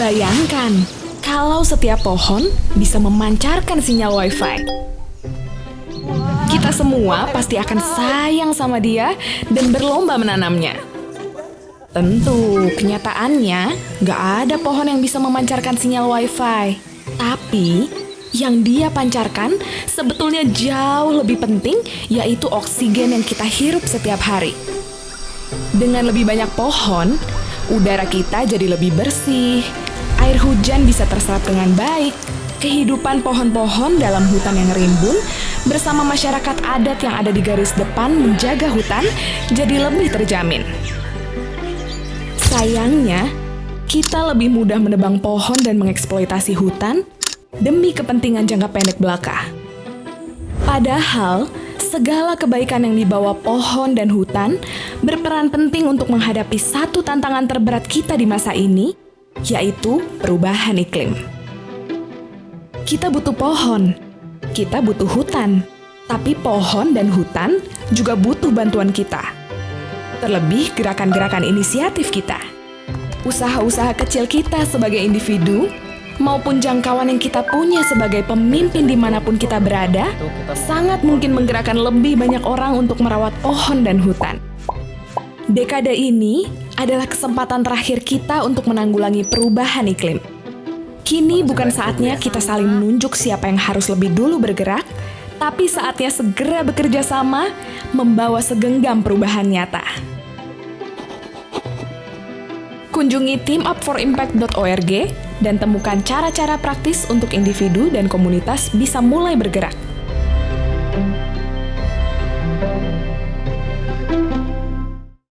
Bayangkan, kalau setiap pohon bisa memancarkan sinyal WiFi. Kita semua pasti akan sayang sama dia dan berlomba menanamnya. Tentu, kenyataannya nggak ada pohon yang bisa memancarkan sinyal WiFi. Tapi, yang dia pancarkan sebetulnya jauh lebih penting, yaitu oksigen yang kita hirup setiap hari. Dengan lebih banyak pohon, udara kita jadi lebih bersih, air hujan bisa terserap dengan baik, kehidupan pohon-pohon dalam hutan yang rimbun bersama masyarakat adat yang ada di garis depan menjaga hutan jadi lebih terjamin. Sayangnya, kita lebih mudah menebang pohon dan mengeksploitasi hutan demi kepentingan jangka pendek belaka. Padahal, segala kebaikan yang dibawa pohon dan hutan berperan penting untuk menghadapi satu tantangan terberat kita di masa ini, yaitu perubahan iklim. Kita butuh pohon, kita butuh hutan, tapi pohon dan hutan juga butuh bantuan kita. Terlebih gerakan-gerakan inisiatif kita. Usaha-usaha kecil kita sebagai individu maupun jangkauan yang kita punya sebagai pemimpin di mana pun kita berada, sangat mungkin menggerakkan lebih banyak orang untuk merawat pohon dan hutan. Dekade ini adalah kesempatan terakhir kita untuk menanggulangi perubahan iklim. Kini bukan saatnya kita saling menunjuk siapa yang harus lebih dulu bergerak, tapi saatnya segera bekerja sama membawa segenggam perubahan nyata. Kunjungi teamupforimpact.org dan temukan cara-cara praktis untuk individu dan komunitas bisa mulai bergerak.